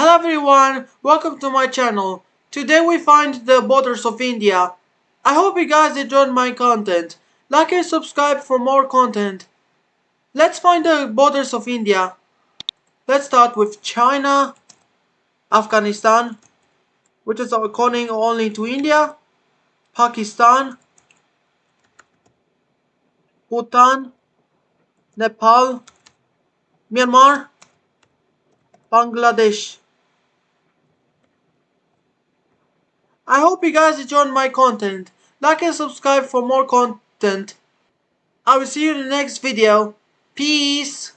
Hello everyone, welcome to my channel. Today we find the borders of India. I hope you guys enjoyed my content. Like and subscribe for more content. Let's find the borders of India. Let's start with China, Afghanistan, which is according only to India, Pakistan, Bhutan, Nepal, Myanmar, Bangladesh. I hope you guys enjoyed my content. Like and subscribe for more content. I will see you in the next video. Peace.